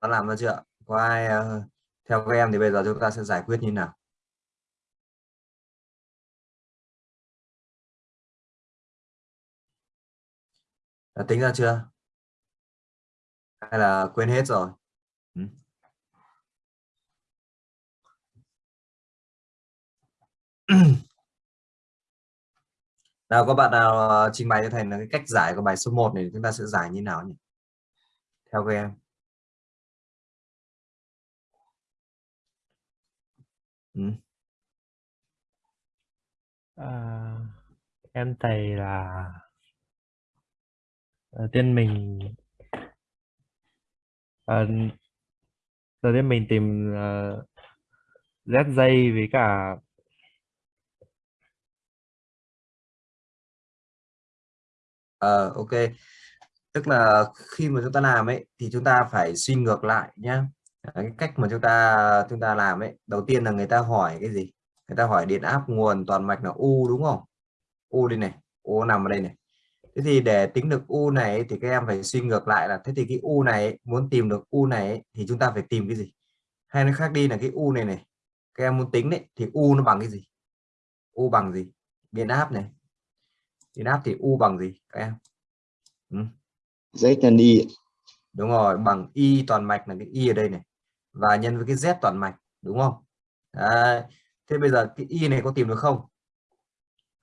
đã làm ra chưa? Có ai uh, theo các em thì bây giờ chúng ta sẽ giải quyết như nào? Đã tính ra chưa? Hay là quên hết rồi? Ừ. nào có bạn nào ờ, trình bày cho thầy là cái cách giải của bài số 1 này chúng ta sẽ giải như nào nhỉ? Theo các em. Ừ. à, em thầy là đầu tiên mình à, đầu tiên mình tìm uh, z dây với cả ờ ok tức là khi mà chúng ta làm ấy thì chúng ta phải suy ngược lại nhá cái cách mà chúng ta chúng ta làm ấy đầu tiên là người ta hỏi cái gì? Người ta hỏi điện áp nguồn toàn mạch là u đúng không? U đây này u nằm ở đây này. Thế thì để tính được u này thì các em phải suy ngược lại là thế thì cái u này muốn tìm được u này thì chúng ta phải tìm cái gì? Hay nó khác đi là cái u này này các em muốn tính đấy thì u nó bằng cái gì? U bằng gì? Điện áp này. Điện áp thì u bằng gì các em? Ừ. z nhân y đúng rồi bằng y toàn mạch là cái y ở đây này và nhân với cái z toàn mạch đúng không? Đấy. thế bây giờ cái y này có tìm được không?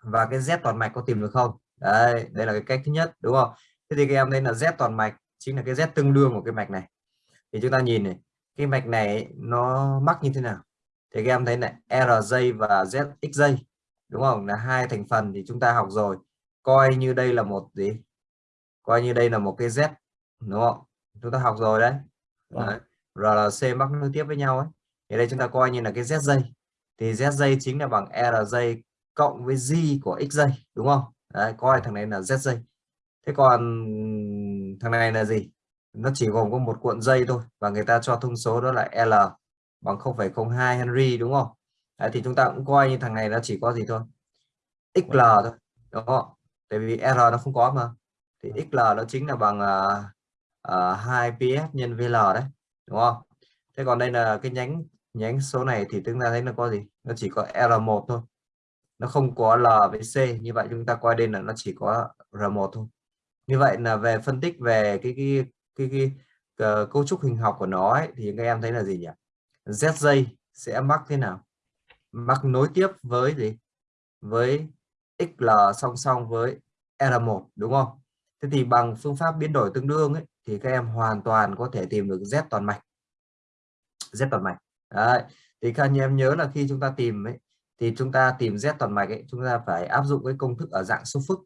Và cái z toàn mạch có tìm được không? Đây đây là cái cách thứ nhất đúng không? Thế thì các em đây là z toàn mạch chính là cái z tương đương của cái mạch này. Thì chúng ta nhìn này cái mạch này nó mắc như thế nào? Thì các em thấy này rj và zxj đúng không? Là hai thành phần thì chúng ta học rồi. Coi như đây là một gì? Coi như đây là một cái z đúng không? Chúng ta học rồi đấy, đấy. Vâng. RLC mắc nối tiếp với nhau ấy. Thì đây chúng ta coi như là cái z dây. Thì z dây chính là bằng rj cộng với g của x dây đúng không? Đấy, coi thằng này là z dây. Thế còn thằng này là gì? Nó chỉ gồm có một cuộn dây thôi và người ta cho thông số đó là L bằng 0,02 Henry đúng không? Đấy, thì chúng ta cũng coi như thằng này nó chỉ có gì thôi? XL thôi đúng không? Tại vì R nó không có mà. Thì XL nó chính là bằng à, à, uh, uh, 2 PS nhân VL đấy đúng không? Thế còn đây là cái nhánh nhánh số này thì chúng ta thấy nó có gì? Nó chỉ có R1 thôi. Nó không có L với C. Như vậy chúng ta coi đây là nó chỉ có R1 thôi. Như vậy là về phân tích về cái cái cái, cái, cái uh, cấu trúc hình học của nó ấy, thì các em thấy là gì nhỉ? ZJ sẽ mắc thế nào? Mắc nối tiếp với gì? Với XL song song với R1 đúng không? Thế thì bằng phương pháp biến đổi tương đương ấy thì các em hoàn toàn có thể tìm được Z toàn mạch. Z toàn mạch. Đấy. thì các anh em nhớ là khi chúng ta tìm ấy thì chúng ta tìm Z toàn mạch ấy chúng ta phải áp dụng cái công thức ở dạng số phức.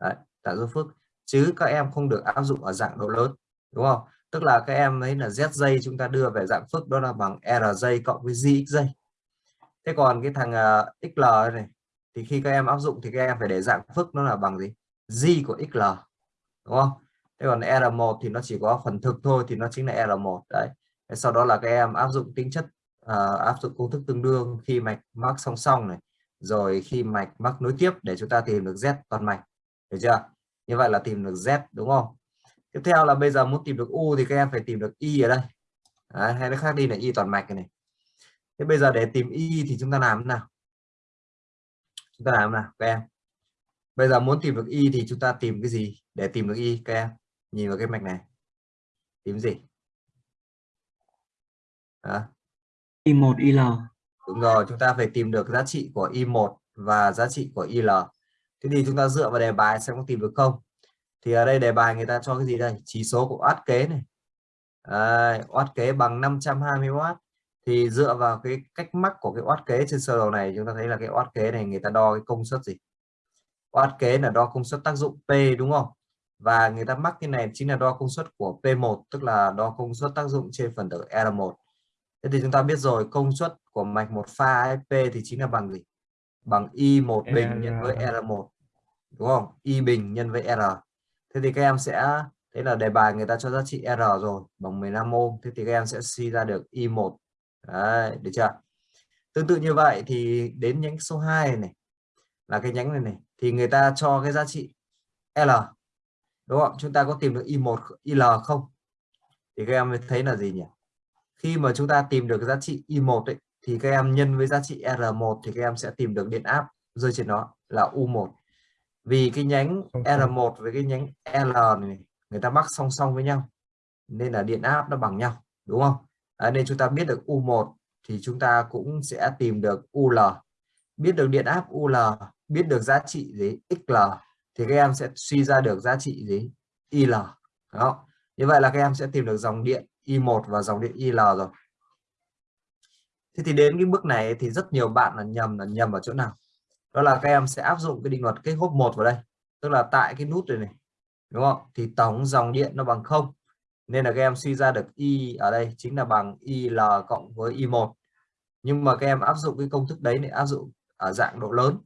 Đấy, dạng số phức. Chứ các em không được áp dụng ở dạng độ lớn đúng không? Tức là các em ấy là Z dây chúng ta đưa về dạng phức đó là bằng R dây cộng với ZX dây thế còn cái thằng ờ, uh, XL này thì khi các em áp dụng thì các em phải để dạng phức nó là bằng gì? Z của XL đúng không? Thế còn R1 thì nó chỉ có phần thực thôi thì nó chính là R1 đấy. Sau đó là các em áp dụng tính chất uh, áp dụng công thức tương đương khi mạch mắc song song này rồi khi mạch mắc nối tiếp để chúng ta tìm được Z toàn mạch được chưa? Như vậy là tìm được Z đúng không? Tiếp theo là bây giờ muốn tìm được U thì các em phải tìm được Y ở đây. Đấy, hay nó khác đi là Y toàn mạch này. Thế bây giờ để tìm Y thì chúng ta làm thế nào? Chúng ta làm thế nào các em? Bây giờ muốn tìm được Y thì chúng ta tìm cái gì để tìm được Y các em? Nhìn vào cái mạch này. Tìm gì? À. I1 IL đúng rồi chúng ta phải tìm được giá trị của Y1 và giá trị của IL thế thì chúng ta dựa vào đề bài xem có tìm được không? Thì ở đây đề bài người ta cho cái gì đây? Chỉ số của oát kế này. À, oát kế bằng 520W thì dựa vào cái cách mắc của cái oát kế trên sơ đồ này chúng ta thấy là cái oát kế này người ta đo cái công suất gì? Oát kế là đo công suất tác dụng P đúng không và người ta mắc cái này chính là đo công suất của P1 tức là đo công suất tác dụng trên phần tử R1 thế thì chúng ta biết rồi công suất của mạch một pha P thì chính là bằng gì? Bằng Y1 bình nhân với R1 đúng không? Y bình nhân với R. Thế thì các em sẽ thế là đề bài người ta cho giá trị R rồi bằng 15 ôm thế thì các em sẽ suy ra được Y1 Đấy, được chưa? Tương tự như vậy thì đến nhánh số 2 này là cái nhánh này này thì người ta cho cái giá trị L đúng không? Chúng ta có tìm được Y1 IL không? Thì các em thấy là gì nhỉ? Khi mà chúng ta tìm được giá trị Y1 ấy, thì các em nhân với giá trị R1 thì các em sẽ tìm được điện áp rơi trên nó là U1 vì cái nhánh R1 với cái nhánh L này người ta mắc song song với nhau nên là điện áp nó bằng nhau đúng không? À, nên chúng ta biết được U1 thì chúng ta cũng sẽ tìm được UL biết được điện áp UL biết được giá trị gì? XL thì các em sẽ suy ra được giá trị gì? IL đó. Như vậy là các em sẽ tìm được dòng điện I1 và dòng điện IL rồi. Thế thì đến cái bước này thì rất nhiều bạn là nhầm là nhầm ở chỗ nào? Đó là các em sẽ áp dụng cái định luật kết hốp một vào đây. Tức là tại cái nút này này, đúng không? Thì tổng dòng điện nó bằng không. Nên là các em suy ra được I ở đây chính là bằng il cộng với i1 nhưng mà các em áp dụng cái công thức đấy để áp dụng ở dạng độ lớn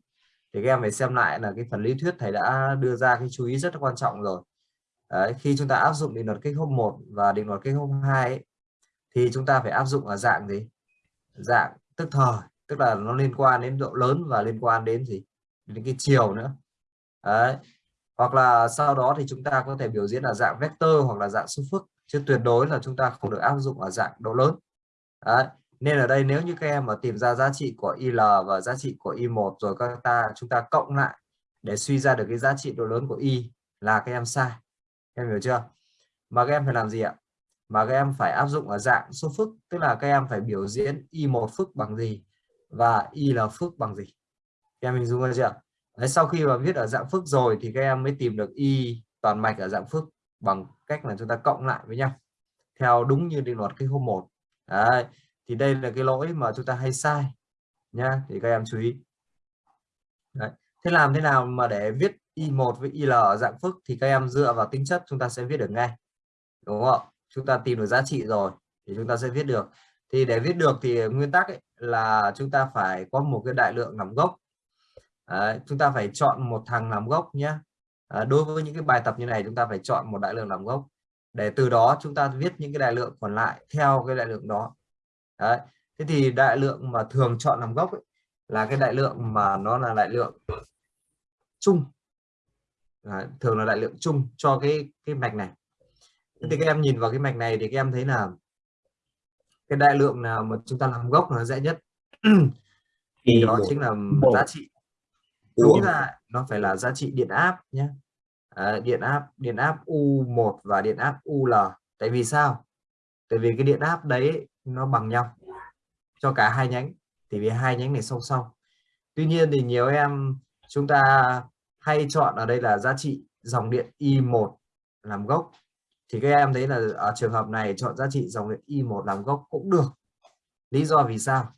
thì các em phải xem lại là cái phần lý thuyết thầy đã đưa ra cái chú ý rất là quan trọng rồi. Đấy, khi chúng ta áp dụng định luật kích hốp 1 và định luật kích hốp 2 ấy, thì chúng ta phải áp dụng ở dạng gì? Dạng tức thời tức là nó liên quan đến độ lớn và liên quan đến gì? Đến cái chiều nữa. Đấy hoặc là sau đó thì chúng ta có thể biểu diễn là dạng vector hoặc là dạng số phức chứ tuyệt đối là chúng ta không được áp dụng ở dạng độ lớn. Đấy nên ở đây nếu như các em mà tìm ra giá trị của IL và giá trị của I1 rồi các ta chúng ta cộng lại để suy ra được cái giá trị độ lớn của Y là các em sai. Em hiểu chưa? Mà các em phải làm gì ạ? Mà các em phải áp dụng ở dạng số phức tức là các em phải biểu diễn Y1 phức bằng gì và Y phức bằng gì. Em hình dung ra chưa? Đấy, sau khi mà viết ở dạng phức rồi thì các em mới tìm được y toàn mạch ở dạng phức bằng cách là chúng ta cộng lại với nhau theo đúng như định luật cái hôm một. Đấy, thì đây là cái lỗi mà chúng ta hay sai nha thì các em chú ý. Đấy. thế làm thế nào mà để viết y1 với il ở dạng phức thì các em dựa vào tính chất chúng ta sẽ viết được ngay đúng không chúng ta tìm được giá trị rồi thì chúng ta sẽ viết được. Thì để viết được thì nguyên tắc ấy, là chúng ta phải có một cái đại lượng làm gốc. Đấy, chúng ta phải chọn một thằng làm gốc nhé à, đối với những cái bài tập như này chúng ta phải chọn một đại lượng làm gốc. Để từ đó chúng ta viết những cái đại lượng còn lại theo cái đại lượng đó. Đấy. thế thì đại lượng mà thường chọn làm gốc ấy, là cái đại lượng mà nó là đại lượng chung. Đấy, thường là đại lượng chung cho cái cái mạch này. Thế thì các em nhìn vào cái mạch này thì các em thấy là cái đại lượng nào mà chúng ta làm gốc nó dễ nhất. Thì đó chính là giá trị. Đúng ra nó phải là giá trị điện áp nhé à, điện áp điện áp U1 và điện áp UL tại vì sao? Tại vì cái điện áp đấy nó bằng nhau cho cả hai nhánh thì vì hai nhánh này song song. Tuy nhiên thì nhiều em chúng ta hay chọn ở đây là giá trị dòng điện I1 làm gốc. Thì các em thấy là ở trường hợp này chọn giá trị dòng điện I1 làm gốc cũng được. Lý do vì sao?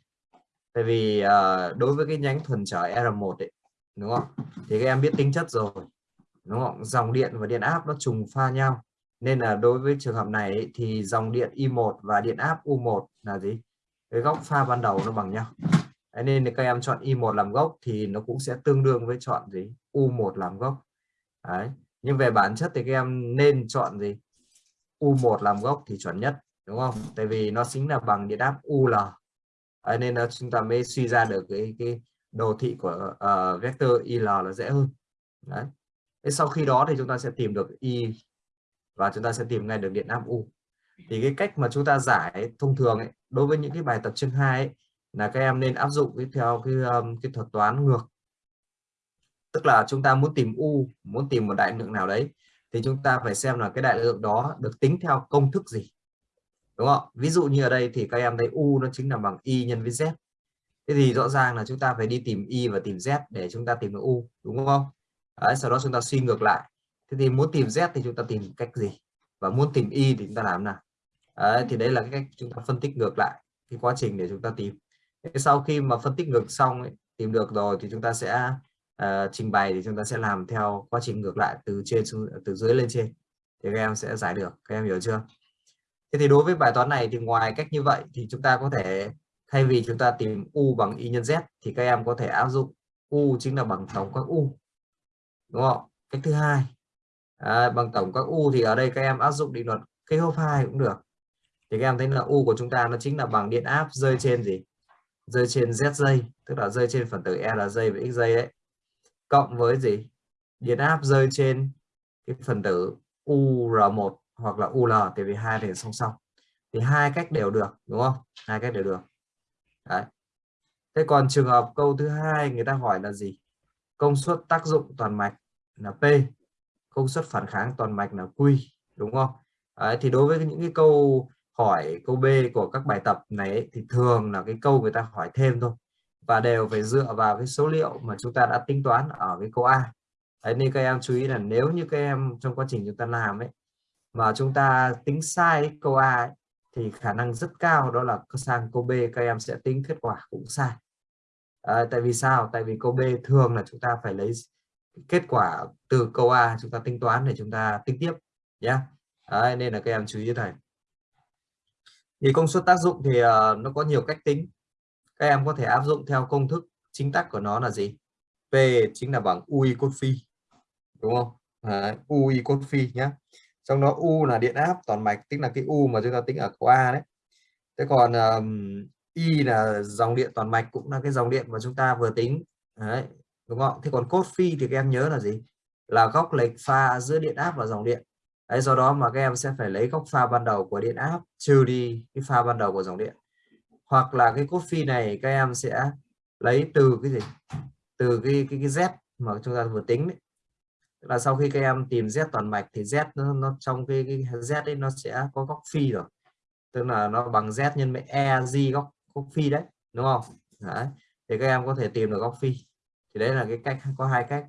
Tại vì uh, đối với cái nhánh thuần trở R1 ấy, đúng không? Thì các em biết tính chất rồi đúng không? Dòng điện và điện áp nó trùng pha nhau nên là đối với trường hợp này thì dòng điện I1 và điện áp U1 là gì? Cái góc pha ban đầu nó bằng nhau. Đấy, nên các em chọn I1 làm gốc thì nó cũng sẽ tương đương với chọn gì? U1 làm gốc. Đấy. nhưng về bản chất thì các em nên chọn gì? U1 làm gốc thì chuẩn nhất đúng không? Tại vì nó chính là bằng điện áp UL Đấy, nên là chúng ta mới suy ra được cái cái đồ thị của uh, vector il là dễ hơn. Đấy. Thế sau khi đó thì chúng ta sẽ tìm được i và chúng ta sẽ tìm ngay được điện áp u. Thì cái cách mà chúng ta giải thông thường ấy, đối với những cái bài tập chương 2 ấy, là các em nên áp dụng cái theo cái um, cái thuật toán ngược. Tức là chúng ta muốn tìm u muốn tìm một đại lượng nào đấy thì chúng ta phải xem là cái đại lượng đó được tính theo công thức gì. Đúng không? Ví dụ như ở đây thì các em thấy u nó chính là bằng y nhân với z. Thế thì rõ ràng là chúng ta phải đi tìm y và tìm z để chúng ta tìm được u đúng không? Đấy, sau đó chúng ta suy ngược lại thế thì muốn tìm z thì chúng ta tìm cách gì? Và muốn tìm y thì chúng ta làm nào? Đấy, thì đấy là cái cách chúng ta phân tích ngược lại cái quá trình để chúng ta tìm. Sau khi mà phân tích ngược xong ấy, tìm được rồi thì chúng ta sẽ uh, trình bày thì chúng ta sẽ làm theo quá trình ngược lại từ trên xuống từ dưới lên trên. Thì các em sẽ giải được các em hiểu chưa? Thế thì đối với bài toán này thì ngoài cách như vậy thì chúng ta có thể thay vì chúng ta tìm u bằng y nhân z thì các em có thể áp dụng u chính là bằng tổng các u. Đúng không? Cách thứ hai à, bằng tổng các u thì ở đây các em áp dụng định luật cây hốp hai cũng được. Thì các em thấy là u của chúng ta nó chính là bằng điện áp rơi trên gì? Rơi trên z dây tức là rơi trên phần tử e là dây và x dây đấy. Cộng với gì? Điện áp rơi trên cái phần tử ur1 hoặc là UL tại vì hai thì song song. Thì hai cách đều được đúng không? Hai cách đều được. Đấy. thế còn trường hợp câu thứ hai người ta hỏi là gì? Công suất tác dụng toàn mạch là P công suất phản kháng toàn mạch là Q đúng không? Đấy, thì đối với những cái câu hỏi câu B của các bài tập này ấy, thì thường là cái câu người ta hỏi thêm thôi. Và đều phải dựa vào cái số liệu mà chúng ta đã tính toán ở cái câu A. Đấy, nên các em chú ý là nếu như các em trong quá trình chúng ta làm ấy mà chúng ta tính sai câu A ấy, thì khả năng rất cao đó là sang câu B các em sẽ tính kết quả cũng sai. À, tại vì sao? Tại vì câu B thường là chúng ta phải lấy kết quả từ câu A chúng ta tính toán để chúng ta tính tiếp nhé Đấy, nên là các em chú ý này. Thì công suất tác dụng thì uh, nó có nhiều cách tính. Các em có thể áp dụng theo công thức chính tắc của nó là gì? P chính là bằng UI cos phi đúng không? Đấy, UI cos phi nhé trong đó U là điện áp toàn mạch tức là cái U mà chúng ta tính ở câu A đấy. Thế còn um, Y là dòng điện toàn mạch cũng là cái dòng điện mà chúng ta vừa tính. Đấy đúng không thế còn cos phi thì các em nhớ là gì? Là góc lệch pha giữa điện áp và dòng điện. Đấy do đó mà các em sẽ phải lấy góc pha ban đầu của điện áp trừ đi cái pha ban đầu của dòng điện. Hoặc là cái cos phi này các em sẽ lấy từ cái gì? Từ cái cái, cái z mà chúng ta vừa tính đấy. Là sau khi các em tìm z toàn mạch thì z nó, nó trong cái, cái z ấy nó sẽ có góc phi rồi. Tức là nó bằng z nhân với e g góc góc phi đấy đúng không? Đấy. thì các em có thể tìm được góc phi thì đấy là cái cách có hai cách.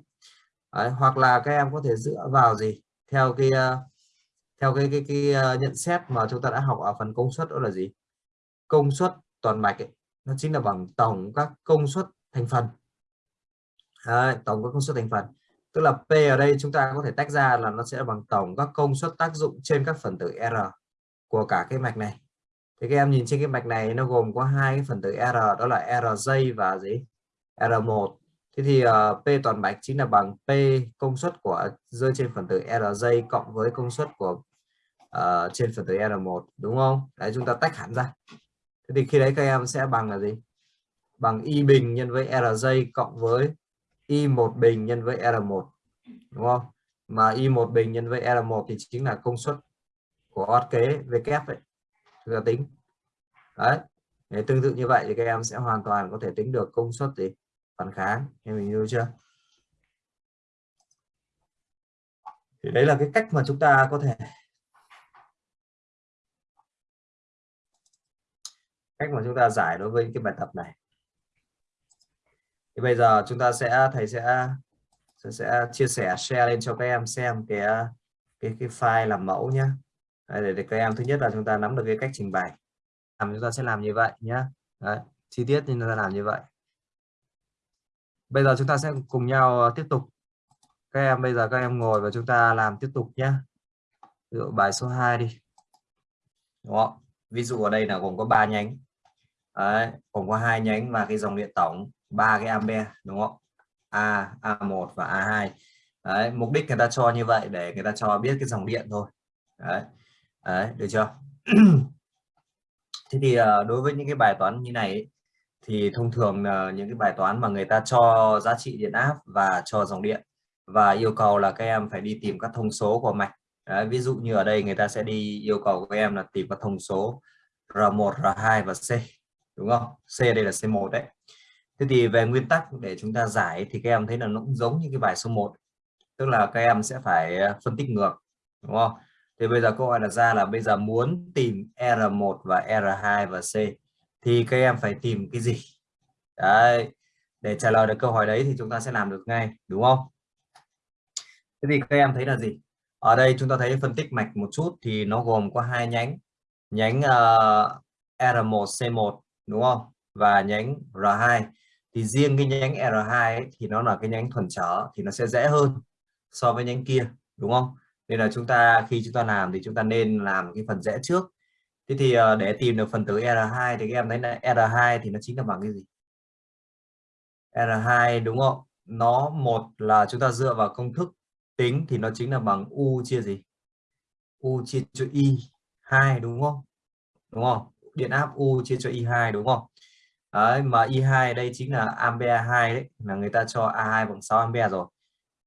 Đấy. hoặc là các em có thể dựa vào gì? Theo cái ờ, theo cái cái, cái, cái nhận xét mà chúng ta đã học ở phần công suất đó là gì? Công suất toàn mạch ấy, nó chính là bằng tổng các công suất thành phần. Đấy, tổng các công suất thành phần. Tức là P ở đây chúng ta có thể tách ra là nó sẽ bằng tổng các công suất tác dụng trên các phần tử R của cả cái mạch này. Thì các em nhìn trên cái mạch này nó gồm có hai cái phần tử R đó là RJ và gì? R1 thế thì uh, P toàn mạch chính là bằng P công suất của rơi trên phần tử RJ cộng với công suất của uh, trên phần tử R1 đúng không? Đấy chúng ta tách hẳn ra. Thế thì khi đấy các em sẽ bằng là gì? Bằng Y bình nhân với RJ cộng với Y1 bình nhân với R1 đúng không? Mà Y1 bình nhân với R1 thì chính là công suất của ót kế V kép ấy. Chúng ta tính. Đấy để tương tự như vậy thì các em sẽ hoàn toàn có thể tính được công suất gì? Phản kháng em mình hiểu chưa? Thì đấy là cái cách mà chúng ta có thể cách mà chúng ta giải đối với cái bài tập này. Thì bây giờ chúng ta sẽ thầy sẽ sẽ, sẽ chia sẻ share lên cho các em xem cái cái cái file làm mẫu nhé để, để các em thứ nhất là chúng ta nắm được cái cách trình bày. Làm chúng ta sẽ làm như vậy nhé Đấy, chi tiết như ta làm như vậy bây giờ chúng ta sẽ cùng nhau ờ, tiếp tục. Các em bây giờ các em ngồi và chúng ta làm tiếp tục nhé. Ví dụ bài số 2 đi. Đúng không? Ví dụ ở đây là gồm có 3 nhánh. Đấy, gồm có hai nhánh và cái dòng điện tổng ba cái ampe đúng không? A A1 và A2 Đấy, mục đích người ta cho như vậy để người ta cho biết cái dòng điện thôi. Đấy. Đấy, được chưa? Thế thì ờ, đối với những cái bài toán như này thì thông thường là những cái bài toán mà người ta cho giá trị điện áp và cho dòng điện và yêu cầu là các em phải đi tìm các thông số của mạch. Đấy, ví dụ như ở đây người ta sẽ đi yêu cầu các em là tìm các thông số R1 R2 và C đúng không? C đây là C1 đấy. Thế thì về nguyên tắc để chúng ta giải thì các em thấy là nó cũng giống như cái bài số 1 tức là các em sẽ phải ờ, phân tích ngược đúng không? Thì bây giờ câu hỏi đặt ra là bây giờ muốn tìm R1 và R2 và C thì các em phải tìm cái gì? Đấy để trả lời được câu hỏi đấy thì chúng ta sẽ làm được ngay đúng không? Thế thì các em thấy là gì? Ở đây chúng ta thấy phân tích mạch một chút thì nó gồm có hai nhánh. Nhánh uh, R1 C1 đúng không? Và nhánh R2 thì riêng cái nhánh R2 ấy, thì nó là cái nhánh thuần trở thì nó sẽ dễ hơn so với nhánh kia đúng không? Nên là chúng ta khi chúng ta làm thì chúng ta nên làm cái phần dễ trước thế thì ờ, để tìm được phần tử R2 thì các em thấy là R2 thì nó chính là bằng cái gì? R2 đúng không? Nó một là chúng ta dựa vào công thức tính thì nó chính là bằng U chia gì? U chia cho Y 2 đúng không? Đúng không? Điện áp U chia cho Y2 đúng không? Đấy, mà Y2 đây chính là ampere 2 đấy, là người ta cho A2 bằng 6 ampere rồi,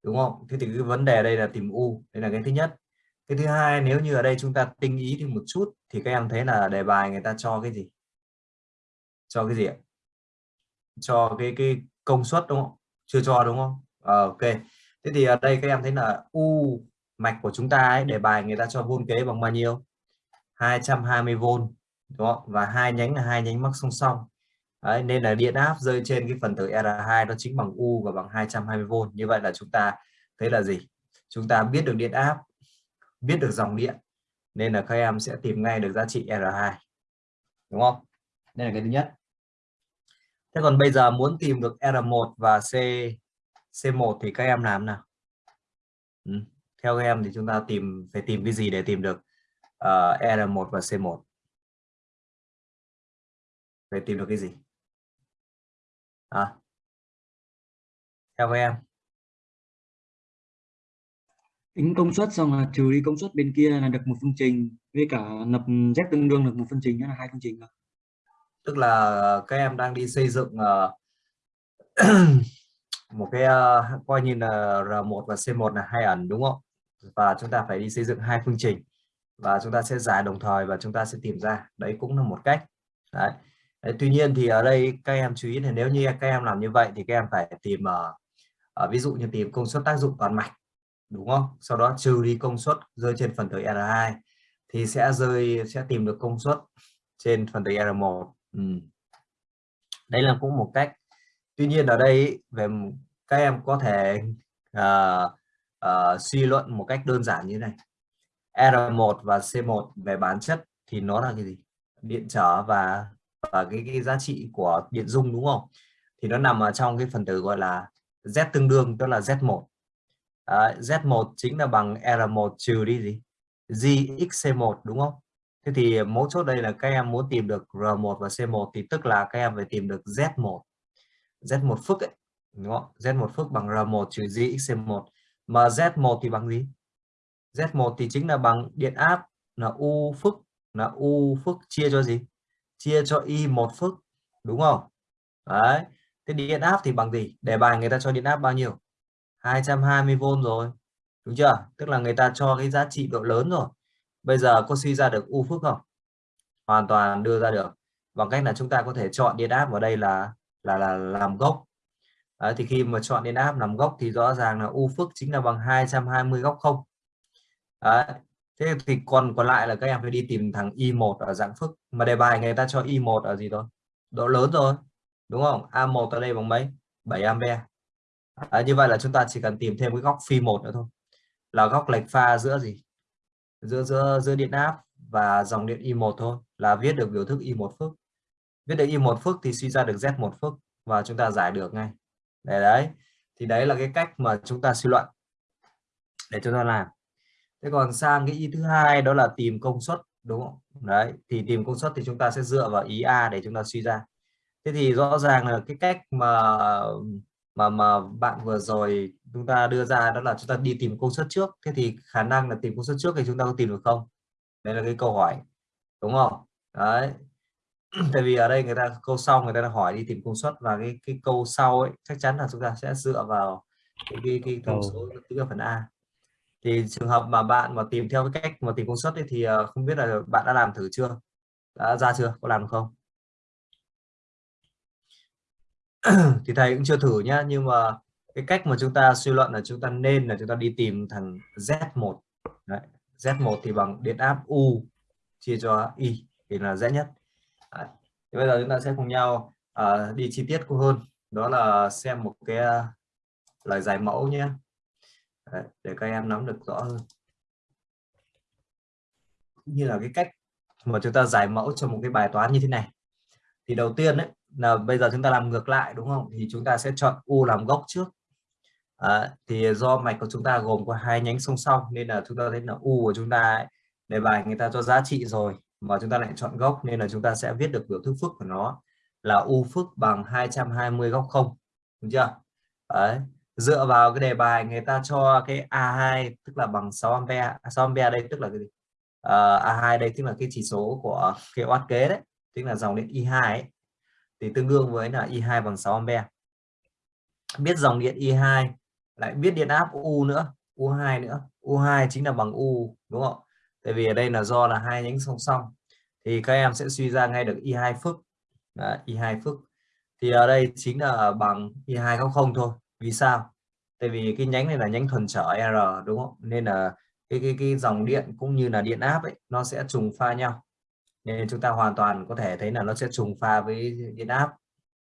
đúng không? Thế thì cái vấn đề đây là tìm U, đây là cái thứ nhất cái thứ hai nếu như ở đây chúng ta tinh ý thêm một chút thì các em thấy là đề bài người ta cho cái gì? Cho cái gì ạ? Cho cái cái công suất đúng không? Chưa cho đúng không? À, ok. Thế thì ở đây các em thấy là u mạch của chúng ta ấy, đề bài người ta cho vôn kế bằng bao nhiêu? 220V đúng không? và hai nhánh là hai nhánh mắc song song. Đấy, nên là điện áp rơi trên cái phần tử R2 nó chính bằng U và bằng 220V như vậy là chúng ta thấy là gì? Chúng ta biết được điện áp biết được dòng điện nên là các em sẽ tìm ngay được giá trị R2 đúng không? Đây là cái thứ nhất. Thế còn bây giờ muốn tìm được R1 và C C1 thì các em làm nào? Ừ. theo các em thì chúng ta tìm phải tìm cái gì để tìm được ờ, uh, R1 và C1 phải tìm được cái gì? À. theo các em tính công suất xong là trừ đi công suất bên kia là được một phương trình với cả lập z tương đương được một phương trình là hai phương trình tức là các em đang đi xây dựng uh, một cái uh, coi như là R1 và C1 là hai ẩn đúng không? Và chúng ta phải đi xây dựng hai phương trình và chúng ta sẽ giải đồng thời và chúng ta sẽ tìm ra. Đấy cũng là một cách. Đấy. đấy tuy nhiên thì ở đây các em chú ý là nếu như các em làm như vậy thì các em phải tìm uh, uh, ví dụ như tìm công suất tác dụng toàn mạch đúng không? Sau đó trừ đi công suất rơi trên phần tử R2 thì sẽ rơi sẽ tìm được công suất trên phần tử R1 ừ. đây là cũng một cách. Tuy nhiên ở đây về các em có thể uh, uh, suy luận một cách đơn giản như này. R1 và C1 về bản chất thì nó là cái gì? Điện trở và và cái, cái giá trị của điện dung đúng không? Thì nó nằm ở trong cái phần tử gọi là Z tương đương tức là Z1 Đấy, Z1 chính là bằng R1 trừ đi gì? GXC1 đúng không? Thế thì mấu chốt đây là các em muốn tìm được R1 và C1 thì tức là các em phải tìm được Z1 Z1 phức ấy đúng không? Z1 phức bằng R1 trừ GXC1 mà Z1 thì bằng gì? Z1 thì chính là bằng điện áp là U phức là U phức chia cho gì? Chia cho Y1 phức đúng không? Đấy thế điện áp thì bằng gì? Đề bài người ta cho điện áp bao nhiêu? 220V rồi. Đúng chưa? Tức là người ta cho cái giá trị độ lớn rồi. Bây giờ có suy ra được u phức không? Hoàn toàn đưa ra được. Bằng cách là chúng ta có thể chọn điện áp vào đây là là là làm gốc. Đấy, thì khi mà chọn điện áp làm gốc thì rõ ràng là u phức chính là bằng 220 góc không. Đấy. thế thì còn còn lại là các em phải đi tìm thằng y1 ở dạng phức. Mà đề bài người ta cho y1 ở gì thôi? Độ lớn rồi đúng không? A1 ở đây bằng mấy? 7 ampe à, như vậy là chúng ta chỉ cần tìm thêm cái góc phi một nữa thôi. Là góc lệch pha giữa gì? Giữa giữa giữa điện áp và dòng điện I1 thôi là viết được biểu thức I1 phức. Viết được I1 phức thì suy ra được Z1 phức và chúng ta giải được ngay. Để đấy thì đấy là cái cách mà chúng ta suy luận để chúng ta làm. Thế còn sang cái ý thứ hai đó là tìm công suất đúng không? Đấy thì tìm công suất thì chúng ta sẽ dựa vào ý A để chúng ta suy ra. Thế thì rõ ràng là cái cách mà mà mà bạn vừa rồi chúng ta đưa ra đó là chúng ta đi tìm công suất trước. Thế thì khả năng là tìm công suất trước thì chúng ta có tìm được không? Đây là cái câu hỏi đúng không? Đấy. Tại vì ở đây người ta câu sau người ta hỏi đi tìm công suất và cái cái câu sau ấy chắc chắn là chúng ta sẽ dựa vào cái cái, cái thông số thứ phần A. Thì trường hợp mà bạn mà tìm theo cái cách mà tìm công suất ấy, thì ờ, không biết là bạn đã làm thử chưa? Đã ra chưa? Có làm không thì thầy cũng chưa thử nhá nhưng mà cái cách mà chúng ta suy luận là chúng ta nên là chúng ta đi tìm thằng Z1 Đấy. Z1 thì bằng điện áp U chia cho Y thì là dễ nhất Đấy. Thì bây giờ chúng ta sẽ cùng nhau uh, đi chi tiết hơn đó là xem một cái uh, lời giải mẫu nhé Đấy, để các em nắm được rõ hơn như là cái cách mà chúng ta giải mẫu cho một cái bài toán như thế này thì đầu tiên đấy là bây giờ chúng ta làm ngược lại đúng không? Thì chúng ta sẽ chọn u làm gốc trước. À, thì do mạch của chúng ta gồm có hai nhánh song song nên là chúng ta thấy là u của chúng ta ấy, đề bài người ta cho giá trị rồi mà chúng ta lại chọn gốc nên là chúng ta sẽ viết được biểu thức phức của nó là u phức bằng 220 góc không đúng chưa? Đấy. dựa vào cái đề bài người ta cho cái A2 tức là bằng 6 ampe 6 à, ampe đây tức là cái gì? Ờ, uh, A2 đây tức là cái chỉ số của cái oát kế đấy tức là dòng điện I2 ấy, thì tương đương với là I2 bằng 6 ampe. Biết dòng điện I2 lại biết điện áp U nữa U2 nữa. U2 chính là bằng U đúng không? Tại vì ở đây là do là hai nhánh song song. Thì các em sẽ suy ra ngay được i2 phức. Đấy, I2 phức. Thì ở đây chính là bằng i2 góc không thôi. Vì sao? Tại vì cái nhánh này là nhánh thuần trở R đúng không? Nên là cái cái cái dòng điện cũng như là điện áp ấy nó sẽ trùng pha nhau nên chúng ta hoàn toàn có thể thấy là nó sẽ trùng pha với điện áp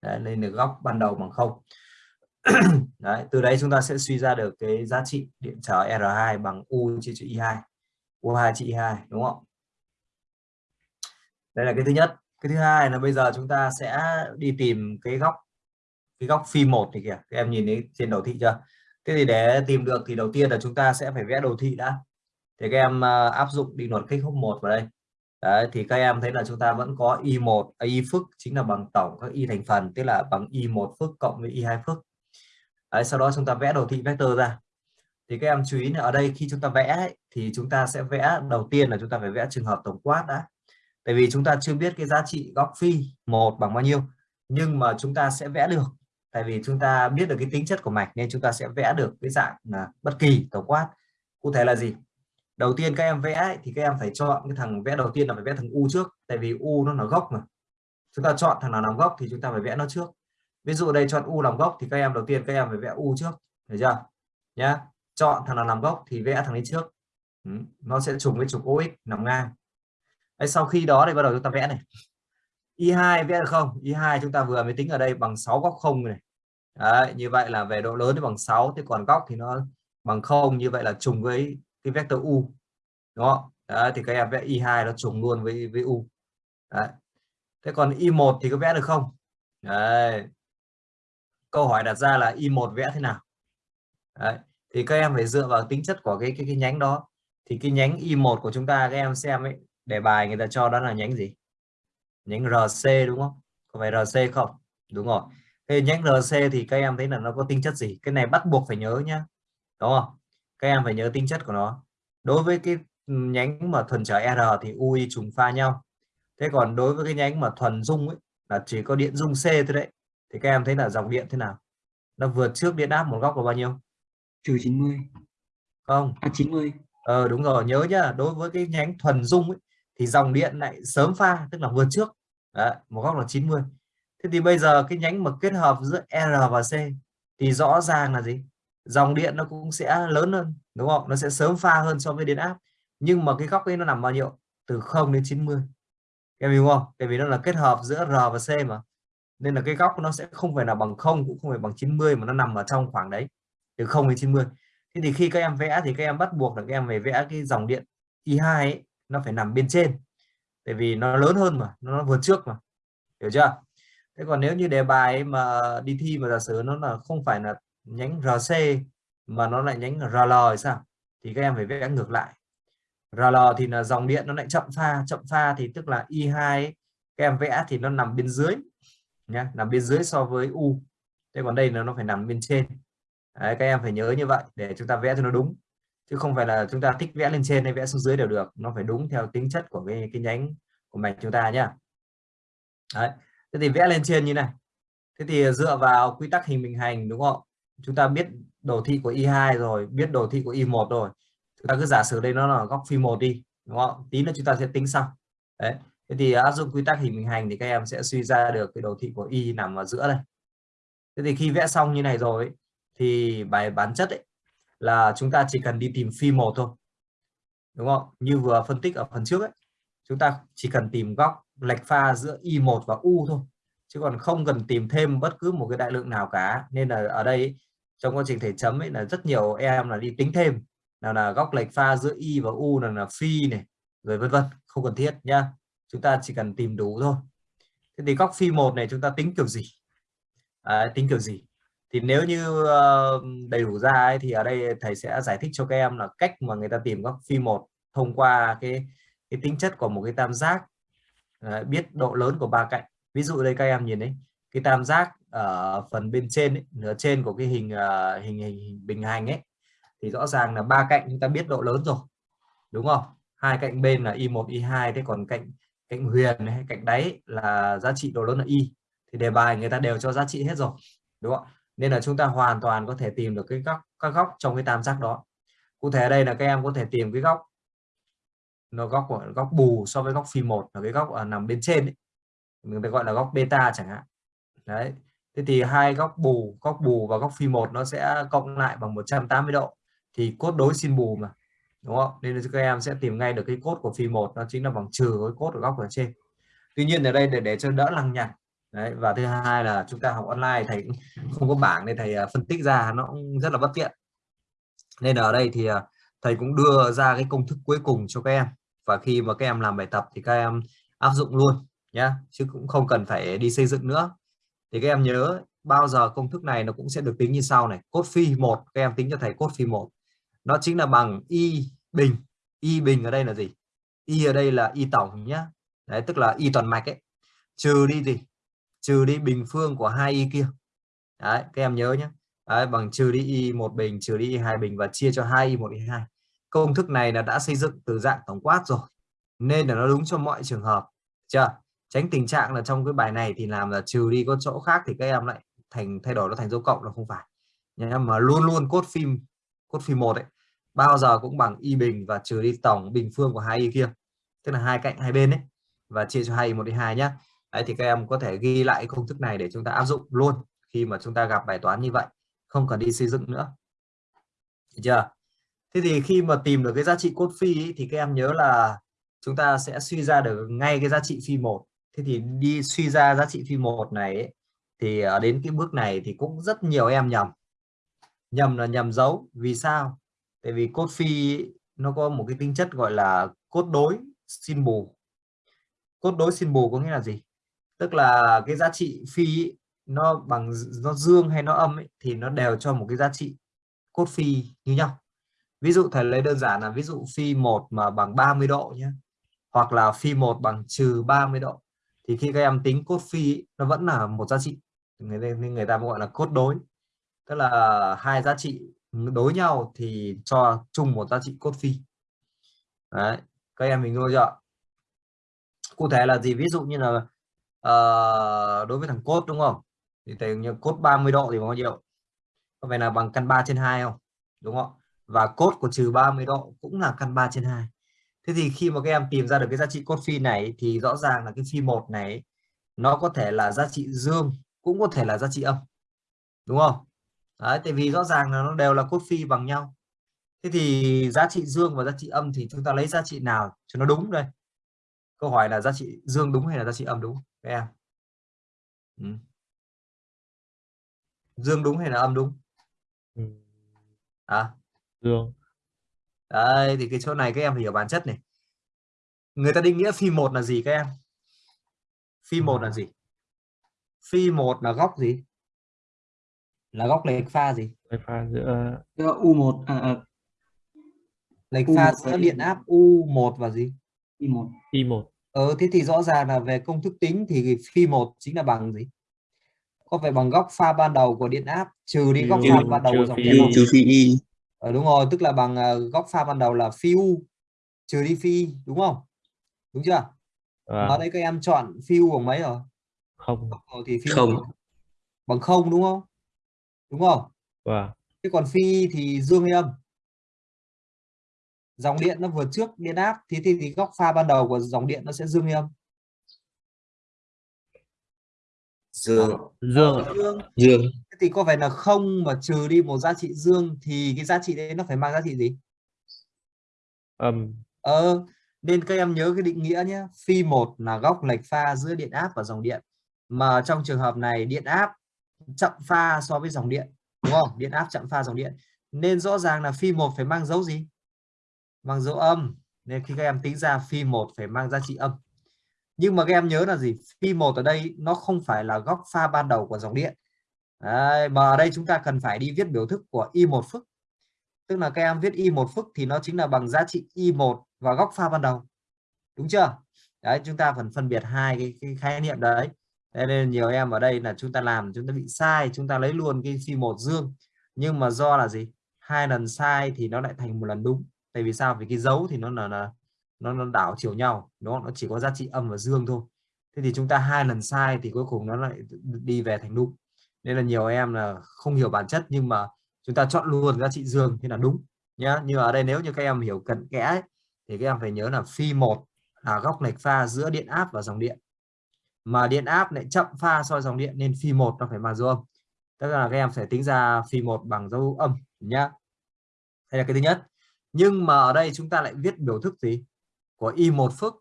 đấy, nên được góc ban đầu bằng không. Đấy, từ đấy chúng ta sẽ suy ra được cái giá trị điện trở R2 bằng U chia cho I2 U2 chia I2 đúng không? Đây là cái thứ nhất. Cái thứ hai là bây giờ chúng ta sẽ đi tìm cái góc cái góc phi một thì kìa. Các em nhìn thấy trên đầu thị chưa? Thế thì để tìm được thì đầu tiên là chúng ta sẽ phải vẽ đồ thị đã. Thì các em ờ, áp dụng định luật kích hốc một vào đây. Đấy, thì các em thấy là chúng ta vẫn có y1 y à, phức chính là bằng tổng các y thành phần tức là bằng y1 phức cộng với y2 phức. Đấy, sau đó chúng ta vẽ đồ thị vector ra. Thì các em chú ý là ở đây khi chúng ta vẽ ấy, thì chúng ta sẽ vẽ đầu tiên là chúng ta phải vẽ trường hợp tổng quát đã. Tại vì chúng ta chưa biết cái giá trị góc phi một bằng bao nhiêu nhưng mà chúng ta sẽ vẽ được. Tại vì chúng ta biết được cái tính chất của mạch nên chúng ta sẽ vẽ được cái dạng là bất kỳ tổng quát. Cụ thể là gì? Đầu tiên các em vẽ ấy, thì các em phải chọn cái thằng vẽ đầu tiên là phải vẽ thằng u trước tại vì u nó là gốc mà. Chúng ta chọn thằng nào làm gốc thì chúng ta phải vẽ nó trước. Ví dụ đây chọn u làm gốc thì các em đầu tiên các em phải vẽ u trước được chưa? Nhá. Chọn thằng nào làm gốc thì vẽ thằng ấy trước. Ừ. nó sẽ trùng với trục OX nằm ngang. Đấy, sau khi đó thì bắt đầu chúng ta vẽ này. Y2 vẽ được không? Y2 chúng ta vừa mới tính ở đây bằng 6 góc không này. Đấy, như vậy là về độ lớn thì bằng 6 thì còn góc thì nó bằng không như vậy là trùng với cái vector u. Đúng không Đấy, thì các em vẽ y2 nó trùng luôn với với u. Đấy. thế còn y1 thì có vẽ được không? Đấy. câu hỏi đặt ra là y1 vẽ thế nào? Đấy. thì các em phải dựa vào tính chất của cái cái, cái nhánh đó. Thì cái nhánh y1 của chúng ta các em xem ấy đề bài người ta cho đó là nhánh gì? Nhánh rc đúng không? Có phải rc không? Đúng rồi. Thế nhánh rc thì các em thấy là nó có tính chất gì? Cái này bắt buộc phải nhớ nhá. Đúng không? Các em phải nhớ tính chất của nó. Đối với cái nhánh mà thuần trở R thì UI trùng pha nhau. Thế còn đối với cái nhánh mà thuần dung ấy là chỉ có điện dung C thôi đấy thì các em thấy là dòng điện thế nào? Nó vượt trước điện áp một góc là bao nhiêu? Trừ 90 không. À 90 ờ đúng rồi nhớ nhá đối với cái nhánh thuần dung ấy, thì dòng điện lại sớm pha tức là vượt trước. Đấy, một góc là 90 thế thì bây giờ cái nhánh mà kết hợp giữa R và C thì rõ ràng là gì dòng điện nó cũng sẽ lớn hơn đúng không? Nó sẽ sớm pha hơn so với điện áp. Nhưng mà cái góc ấy nó nằm bao nhiêu? Từ 0 đến 90 em hiểu không? Tại vì nó là kết hợp giữa R và C mà. Nên là cái góc nó sẽ không phải là bằng không cũng không phải bằng 90 mà nó nằm ở trong khoảng đấy từ 0 đến 90 thế thì khi các em vẽ thì các em bắt buộc là các em phải vẽ cái dòng điện I2 ấy, nó phải nằm bên trên. Tại vì nó lớn hơn mà nó vượt trước mà. Hiểu chưa? Thế còn nếu như đề bài mà đi thi mà giả sử nó là không phải là nhánh RC mà nó lại nhánh RL thì sao? Thì các em phải vẽ ngược lại. RL thì là dòng điện nó lại chậm pha chậm pha thì tức là I2 ấy, các em vẽ thì nó nằm bên dưới nhé nằm bên dưới so với U. Thế còn đây là nó phải nằm bên trên. Đấy, các em phải nhớ như vậy để chúng ta vẽ cho nó đúng. Chứ không phải là chúng ta thích vẽ lên trên hay vẽ xuống dưới đều được. Nó phải đúng theo tính chất của cái, cái nhánh của mạch chúng ta nhá. Đấy. thế thì vẽ lên trên như này. Thế thì dựa vào quy tắc hình bình hành đúng không? Chúng ta biết đồ thị của y2 rồi, biết đồ thị của y1 rồi. Chúng ta cứ giả sử đây nó là góc phi một đi, đúng không? Tí nữa chúng ta sẽ tính sau. Đấy. Thế thì áp dụng quy tắc hình bình hành thì các em sẽ suy ra được cái đồ thị của y nằm ở giữa đây. Thế thì khi vẽ xong như này rồi thì bài bản chất ấy, là chúng ta chỉ cần đi tìm phi một thôi. Đúng không? Như vừa phân tích ở phần trước ấy, chúng ta chỉ cần tìm góc lệch pha giữa y1 và u thôi chứ còn không cần tìm thêm bất cứ một cái đại lượng nào cả. Nên là ở đây trong quá trình thể chấm ấy là rất nhiều em là đi tính thêm. Nào là góc lệch pha giữa y và u là là phi này rồi vân vân không cần thiết nhá. Chúng ta chỉ cần tìm đủ thôi. Thế thì góc phi một này chúng ta tính kiểu gì? À, tính kiểu gì? Thì nếu như ờ, đầy đủ ra ấy, thì ở đây thầy sẽ giải thích cho các em là cách mà người ta tìm góc phi một thông qua cái cái tính chất của một cái tam giác. À, biết độ lớn của ba cạnh ví dụ đây các em nhìn đấy cái tam giác ở phần bên trên ấy, nửa trên của cái hình uh, hình, hình hình bình hành ấy thì rõ ràng là ba cạnh chúng ta biết độ lớn rồi đúng không? Hai cạnh bên là y1 y2 thế còn cạnh cạnh huyền hay cạnh đáy là giá trị độ lớn là y thì đề bài người ta đều cho giá trị hết rồi đúng không nên là chúng ta hoàn toàn có thể tìm được cái góc các góc trong cái tam giác đó. Cụ thể ở đây là các em có thể tìm cái góc nó góc của góc bù so với góc phi một là cái góc ở nằm bên trên ấy người ta gọi là góc beta chẳng hạn. Đấy, thế thì hai góc bù góc bù và góc phi một nó sẽ cộng lại bằng 180 độ. Thì cốt đối sin bù mà, đúng không? Nên các em sẽ tìm ngay được cái cốt của phi một, nó chính là bằng trừ cái cốt ở góc ở trên. Tuy nhiên ở đây để để cho đỡ lằng nhằng, đấy, và thứ hai là chúng ta học online thầy không có bảng nên thầy à, phân tích ra nó cũng rất là bất tiện. Nên ở đây thì à, thầy cũng đưa ra cái công thức cuối cùng cho các em. Và khi mà các em làm bài tập thì các em áp dụng luôn nhá chứ cũng không cần phải đi xây dựng nữa. Thì các em nhớ bao giờ công thức này nó cũng sẽ được tính như sau này cốt phi một các em tính cho thầy cốt phi một. Nó chính là bằng y bình. Y bình ở đây là gì? Y ở đây là y tổng nhá. Đấy tức là y toàn mạch ấy. Trừ đi gì? Trừ đi bình phương của hai y kia. Đấy các em nhớ nhé đấy, bằng trừ đi y một bình trừ đi y hai bình và chia cho hai y một y hai. Công thức này là đã xây dựng từ dạng tổng quát rồi nên là nó đúng cho mọi trường hợp chưa? Tránh tình trạng là trong cái bài này thì làm là trừ đi có chỗ khác thì các em lại thành thay đổi nó thành dấu cộng là không phải. Nhưng mà luôn luôn cốt phim cốt phim một ấy bao giờ cũng bằng y bình và trừ đi tổng bình phương của hai y kia. Tức là hai cạnh hai bên ấy và chia cho hai một đi hai nhá. Đấy thì các em có thể ghi lại công thức này để chúng ta áp dụng luôn khi mà chúng ta gặp bài toán như vậy không cần đi xây dựng nữa. Được chưa? Thế thì khi mà tìm được cái giá trị cốt phi ấy, thì các em nhớ là chúng ta sẽ suy ra được ngay cái giá trị phi một thế thì đi suy ra giá trị phi một này ấy, thì ở đến cái bước này thì cũng rất nhiều em nhầm. Nhầm là nhầm dấu. Vì sao? Tại vì cốt phi nó có một cái tính chất gọi là cốt đối xin bù. Cốt đối xin bù có nghĩa là gì? Tức là cái giá trị phi nó bằng nó dương hay nó âm ấy, thì nó đều cho một cái giá trị cốt phi như nhau. Ví dụ thầy lấy đơn giản là ví dụ phi một mà bằng 30 độ nhé hoặc là phi một bằng trừ 30 độ thì khi các em tính cốt phi nó vẫn là một giá trị. Người nên người ta gọi là cốt đối. Tức là hai giá trị đối nhau thì cho chung một giá trị cốt phi. Đấy. các em mình ngồi chưa cụ thể là gì? Ví dụ như là uh, đối với thằng cốt đúng không? Thì thầy như cốt 30 độ thì bao nhiêu? Có phải là bằng căn 3 trên 2 không? Đúng không và cốt của trừ 30 độ cũng là căn 3 trên 2 thế thì khi mà các em tìm ra được cái giá trị cốt phi này thì rõ ràng là cái phi một này nó có thể là giá trị dương cũng có thể là giá trị âm. Đúng không? Đấy, tại vì rõ ràng là nó đều là cốt phi bằng nhau. Thế thì giá trị dương và giá trị âm thì chúng ta lấy giá trị nào cho nó đúng đây? Câu hỏi là giá trị dương đúng hay là giá trị âm đúng các em? Ừ. dương đúng hay là âm đúng? À dương đây thì cái chỗ này các em hiểu bản chất này. Người ta định nghĩa phi một là gì các em? Phi một là gì? Phi một là góc gì? Là góc lệch pha gì? Lệch pha giữa U1 à, à. lệch pha giữa điện áp U1 và gì? I1 I1 ờ thế thì rõ ràng là về công thức tính thì phi một chính là bằng gì? Có phải bằng góc pha ban đầu của điện áp trừ đi góc pha ban đầu của dòng điện trừ phi y ờ, đúng rồi tức là bằng uh, góc pha ban đầu là phi u trừ đi phi đúng không? Đúng chưa? À. ở đây các em chọn phi u bằng mấy rồi? Không. Rồi thì phi không. bằng không đúng không? Đúng không? Wow. thế còn phi thì dương hay âm? Dòng điện nó vượt trước điện áp thì, thì thì góc pha ban đầu của dòng điện nó sẽ dương hay âm? Dương. Dương dương. Dương thế thì có phải là không mà trừ đi một giá trị dương thì cái giá trị đấy nó phải mang giá trị gì? Âm ờ nên các em nhớ cái định nghĩa nhé. Phi một là góc lệch pha giữa điện áp và dòng điện. Mà trong trường hợp này điện áp chậm pha so với dòng điện đúng không? Điện áp chậm pha dòng điện. Nên rõ ràng là phi một phải mang dấu gì? Mang dấu âm. Nên khi các em tính ra phi một phải mang giá trị âm. Nhưng mà các em nhớ là gì? Phi một ở đây nó không phải là góc pha ban đầu của dòng điện Đấy, mà ở đây chúng ta cần phải đi viết biểu thức của y một phức. Tức là các em viết y một phức thì nó chính là bằng giá trị y một và góc pha ban đầu. Đúng chưa? Đấy chúng ta phần phân biệt hai cái, cái khái niệm đấy. Thế nên nhiều em ở đây là chúng ta làm chúng ta bị sai chúng ta lấy luôn cái phi một dương. Nhưng mà do là gì? Hai lần sai thì nó lại thành một lần đúng. Tại vì sao? Vì cái dấu thì nó là, là nó, nó đảo chiều nhau nó nó chỉ có giá trị âm và dương thôi. Thế thì chúng ta hai lần sai thì cuối cùng nó lại đi về thành đúng nên là nhiều em là không hiểu bản chất nhưng mà chúng ta chọn luôn giá trị dương thì là đúng nhá. Nhưng ở đây nếu như các em hiểu cận kẽ ấy, thì các em phải nhớ là phi một là góc lệch pha giữa điện áp và dòng điện. Mà điện áp lại chậm pha so dòng điện nên phi một nó phải bằng dấu âm. Tức là các em phải tính ra phi một bằng dấu âm nhá. Đây là cái thứ nhất. Nhưng mà ở đây chúng ta lại viết biểu thức gì? Của y một phức.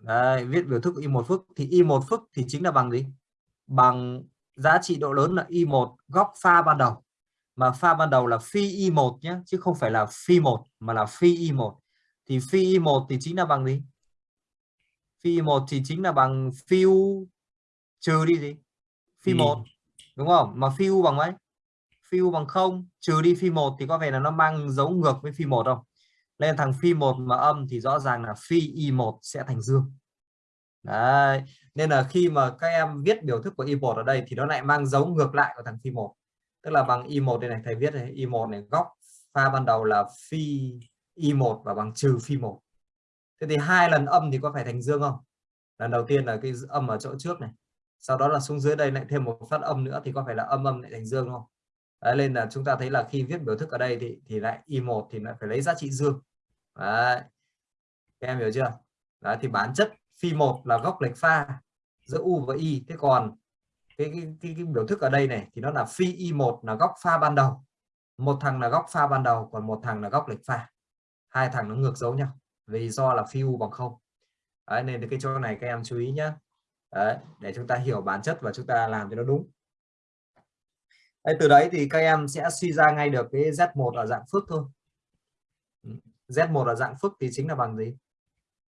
Đấy, viết biểu thức y một phức. Thì y một phức thì chính là bằng gì? Bằng giá trị độ lớn là y một góc pha ban đầu. Mà pha ban đầu là phi y một nhé chứ không phải là phi một mà là phi y một. Thì phi y một thì chính là bằng gì? Phi một thì chính là bằng phi u trừ đi gì? Phi Y. một đúng không? Mà phi u bằng mấy? Phi u bằng không trừ đi phi một thì có vẻ là nó mang dấu ngược với phi một không? Nên thằng phi một mà âm thì rõ ràng là phi y một sẽ thành dương đấy nên là khi mà các em viết biểu thức của y một ở đây thì nó lại mang dấu ngược lại của thằng phi một. Tức là bằng y một đây này thầy viết này y một này góc pha ban đầu là phi y một và bằng trừ phi một. Thế thì hai lần âm thì có phải thành dương không? Lần đầu tiên là cái âm ở chỗ trước này sau đó là xuống dưới đây lại thêm một phát âm nữa thì có phải là âm âm lại thành dương không? Đấy, nên là chúng ta thấy là khi viết biểu thức ở đây thì thì lại y1 thì lại phải lấy giá trị dương. Đấy. Các em hiểu chưa? Đấy, thì bản chất phi một là góc lệch pha giữa u và y thế còn cái, cái, cái, cái biểu thức ở đây này thì nó là phi y1 là góc pha ban đầu. Một thằng là góc pha ban đầu còn một thằng là góc lệch pha. Hai thằng nó ngược dấu nhau vì do là phi u bằng không. Đấy, nên cái chỗ này các em chú ý nhé Đấy, để chúng ta hiểu bản chất và chúng ta làm cho nó đúng. Đấy, từ đấy thì các em sẽ suy ra ngay được cái Z1 ở dạng phức thôi. Ừ, Z1 ở dạng phức thì chính là bằng gì?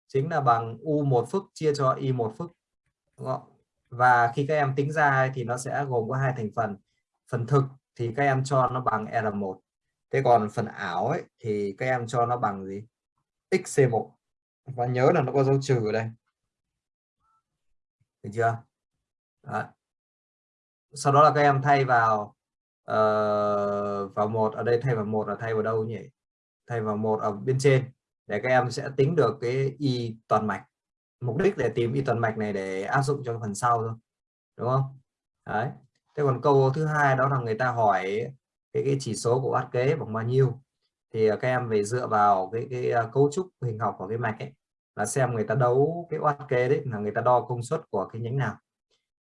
Chính là bằng U1 phức chia cho Y1 phức đúng không? và khi các em tính ra thì nó sẽ gồm có hai thành phần. Phần thực thì các em cho nó bằng R1 thế còn phần ảo ấy thì các em cho nó bằng gì? XC1 và nhớ là nó có dấu trừ ở đây. Được chưa? Đó. sau đó là các em thay vào uh, vào một. Ở đây thay vào một là thay vào đâu nhỉ? Thay vào một ở bên trên để các em sẽ tính được cái y toàn mạch. Mục đích để tìm y toàn mạch này để áp dụng cho phần sau thôi đúng không? Đấy. Thế còn câu thứ hai đó là người ta hỏi cái, cái chỉ số của bát kế bằng bao nhiêu? Thì à, các em về dựa vào cái, cái, à, cấu trúc hình học của cái mạch ấy là xem người ta đấu cái oát kế đấy là người ta đo công suất của cái nhánh nào.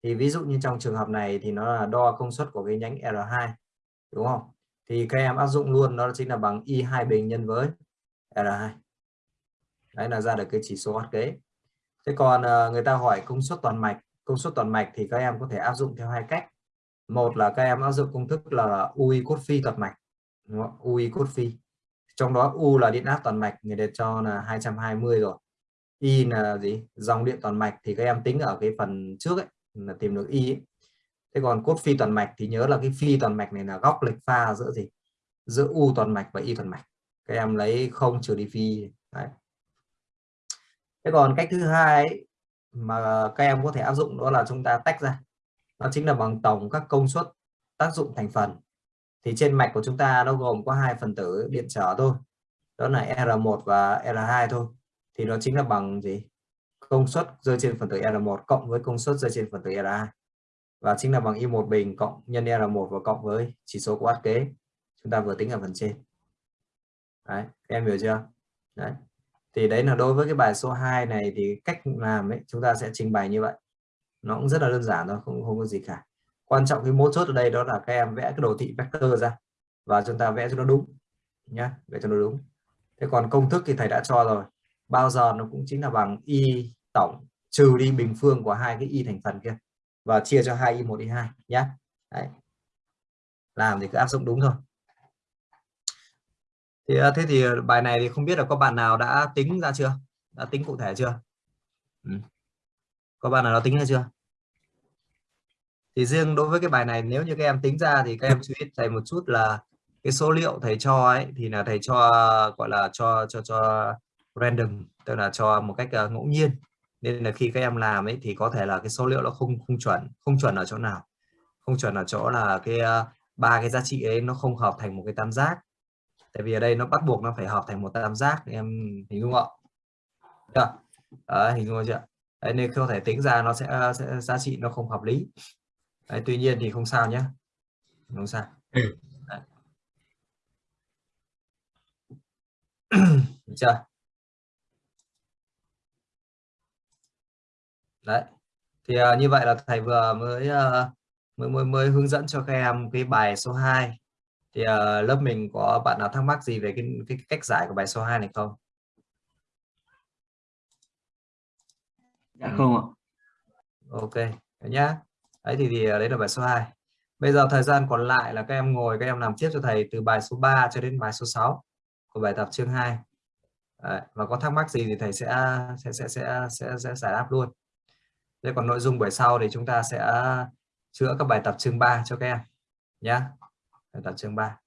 Thì ví dụ như trong trường hợp này thì nó là đo công suất của cái nhánh R2 đúng không? Thì các em áp dụng luôn đó chính là bằng y2 bình nhân với R2 đấy là ra được cái chỉ số hoạt kế. Thế còn uh, người ta hỏi công suất toàn mạch. Công suất toàn mạch thì các em có thể áp dụng theo hai cách. Một là các em áp dụng công thức là UI cốt phi toàn mạch đúng không? UI cốt phi. Trong đó U là điện áp toàn mạch người ta cho là 220 rồi. Y là gì? Dòng điện toàn mạch thì các em tính ở cái phần trước ấy là tìm được Y ấy. thế còn cốt phi toàn mạch thì nhớ là cái phi toàn mạch này là góc lệch pha giữa gì? Giữa U toàn mạch và Y toàn mạch. Các em lấy không trừ đi phi. Đấy thế còn cách thứ hai ấy, mà các em có thể áp dụng đó là chúng ta tách ra. Nó chính là bằng tổng các công suất tác dụng thành phần. Thì trên mạch của chúng ta nó gồm có hai phần tử điện trở thôi. Đó là R1 và R2 thôi. Thì nó chính là bằng gì? Công suất rơi trên phần tử R1 cộng với công suất rơi trên phần tử R2 và chính là bằng Y1 bình cộng nhân R1 và cộng với chỉ số của át kế. Chúng ta vừa tính ở phần trên. Đấy em hiểu chưa? Đấy thì đấy là đối với cái bài số 2 này thì cách làm ấy, chúng ta sẽ trình bày như vậy. Nó cũng rất là đơn giản thôi, không không có gì cả. Quan trọng cái mấu chốt ở đây đó là các em vẽ cái đồ thị vector ra và chúng ta vẽ cho nó đúng, nhá, vẽ cho nó đúng. Thế còn công thức thì thầy đã cho rồi. Bao giờ nó cũng chính là bằng y tổng trừ đi bình phương của hai cái y thành phần kia và chia cho hai y một y hai nhé Đấy. làm thì cứ áp dụng đúng thôi thì ờ, thế thì ờ, bài này thì không biết là có bạn nào đã tính ra chưa? Đã tính cụ thể chưa? Ừ. có bạn nào đã tính ra chưa? Thì riêng đối với cái bài này nếu như các em tính ra thì các em chú ý thầy một chút là cái số liệu thầy cho ấy thì là thầy cho gọi là cho cho cho random tức là cho một cách uh, ngẫu nhiên. Nên là khi các em làm ấy thì có thể là cái số liệu nó không không chuẩn không chuẩn ở chỗ nào. Không chuẩn ở chỗ là cái ba uh, cái giá trị ấy nó không hợp thành một cái tam giác tại vì ở đây nó bắt buộc nó phải hợp thành một tam giác em hình dung không ạ? Đấy, hình dung chưa Đấy, nên không thể tính ra nó sẽ, sẽ giá trị nó không hợp lý. Đấy, tuy nhiên thì không sao nhé. Không sao. Ừ. Được chưa? Đấy. Thì uh, như vậy là thầy vừa mới, uh, mới mới mới hướng dẫn cho các em cái bài số 2 thì uh, lớp mình có bạn nào thắc mắc gì về cái, cái cách giải của bài số 2 này không? Dạ không ạ. Ok nhá. Đấy thì, thì đấy là bài số 2 bây giờ thời gian còn lại là các em ngồi các em làm tiếp cho thầy từ bài số 3 cho đến bài số 6 của bài tập chương 2 đấy, và có thắc mắc gì thì thầy sẽ sẽ sẽ sẽ sẽ, sẽ giải đáp luôn. Thế còn nội dung buổi sau thì chúng ta sẽ chữa các bài tập chương 3 cho các em nhé đặt chương 3